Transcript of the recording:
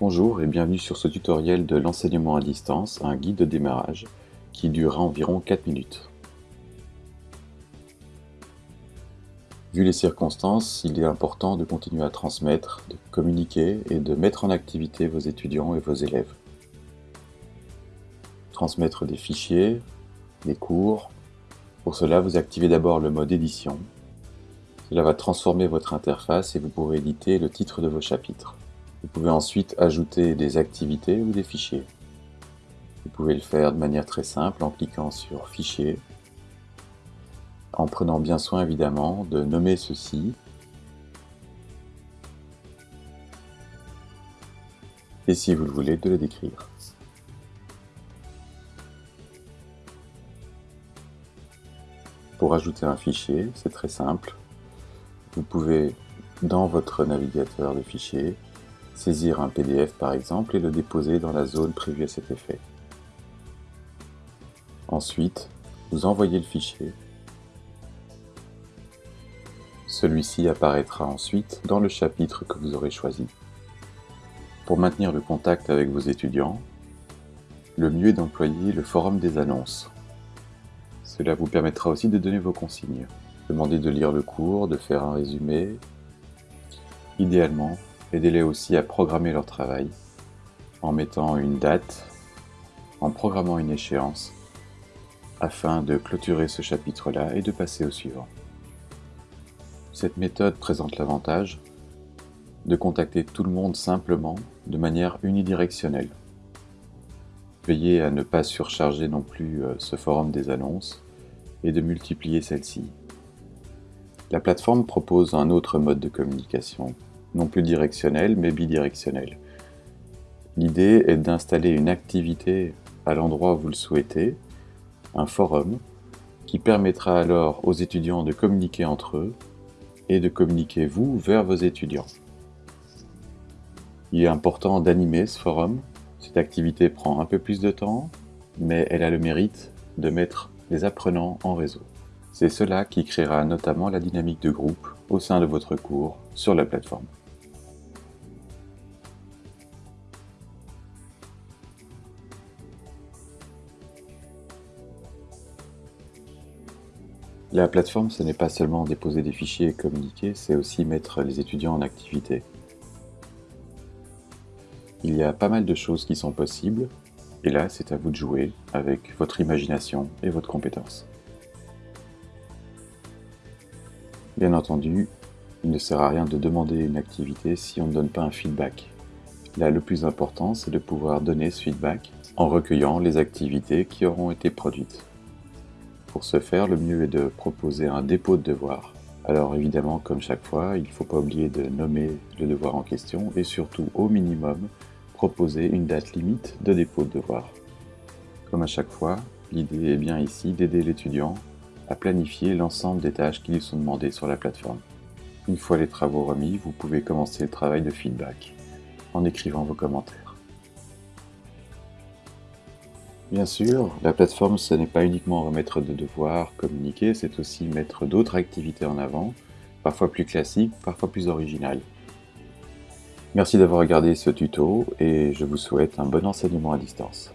Bonjour et bienvenue sur ce tutoriel de l'enseignement à distance, un guide de démarrage qui durera environ 4 minutes. Vu les circonstances, il est important de continuer à transmettre, de communiquer et de mettre en activité vos étudiants et vos élèves. Transmettre des fichiers, des cours. Pour cela, vous activez d'abord le mode édition. Cela va transformer votre interface et vous pourrez éditer le titre de vos chapitres. Vous pouvez ensuite ajouter des activités ou des fichiers. Vous pouvez le faire de manière très simple en cliquant sur Fichier, en prenant bien soin évidemment de nommer ceci et si vous le voulez de le décrire. Pour ajouter un fichier, c'est très simple. Vous pouvez, dans votre navigateur de fichiers, saisir un PDF par exemple et le déposer dans la zone prévue à cet effet. Ensuite, vous envoyez le fichier. Celui-ci apparaîtra ensuite dans le chapitre que vous aurez choisi. Pour maintenir le contact avec vos étudiants, le mieux est d'employer le forum des annonces. Cela vous permettra aussi de donner vos consignes. Demandez de lire le cours, de faire un résumé. Idéalement, Aidez-les aussi à programmer leur travail en mettant une date, en programmant une échéance, afin de clôturer ce chapitre-là et de passer au suivant. Cette méthode présente l'avantage de contacter tout le monde simplement, de manière unidirectionnelle. Veillez à ne pas surcharger non plus euh, ce forum des annonces et de multiplier celles-ci. La plateforme propose un autre mode de communication non plus directionnel, mais bidirectionnel. L'idée est d'installer une activité à l'endroit où vous le souhaitez, un forum, qui permettra alors aux étudiants de communiquer entre eux et de communiquer vous vers vos étudiants. Il est important d'animer ce forum. Cette activité prend un peu plus de temps, mais elle a le mérite de mettre les apprenants en réseau. C'est cela qui créera notamment la dynamique de groupe au sein de votre cours sur la plateforme. La plateforme, ce n'est pas seulement déposer des fichiers et communiquer, c'est aussi mettre les étudiants en activité. Il y a pas mal de choses qui sont possibles, et là, c'est à vous de jouer avec votre imagination et votre compétence. Bien entendu, il ne sert à rien de demander une activité si on ne donne pas un feedback. Là, le plus important, c'est de pouvoir donner ce feedback en recueillant les activités qui auront été produites. Pour ce faire, le mieux est de proposer un dépôt de devoir. Alors évidemment, comme chaque fois, il ne faut pas oublier de nommer le devoir en question et surtout, au minimum, proposer une date limite de dépôt de devoir. Comme à chaque fois, l'idée est bien ici d'aider l'étudiant à planifier l'ensemble des tâches qui lui sont demandées sur la plateforme. Une fois les travaux remis, vous pouvez commencer le travail de feedback en écrivant vos commentaires. Bien sûr, la plateforme, ce n'est pas uniquement remettre de devoirs, communiquer, c'est aussi mettre d'autres activités en avant, parfois plus classiques, parfois plus originales. Merci d'avoir regardé ce tuto et je vous souhaite un bon enseignement à distance.